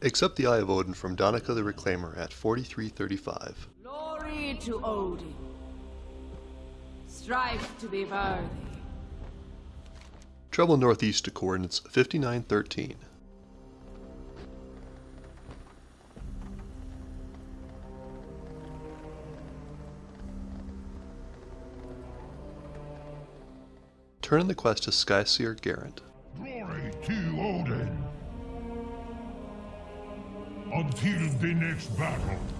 Accept the Eye of Odin from Donica the Reclaimer at 4335. Glory to Odin. Strive to be worthy. Travel northeast to coordinates 5913. Turn in the quest to Skyseer Garant. Glory to Odin. Until the next battle.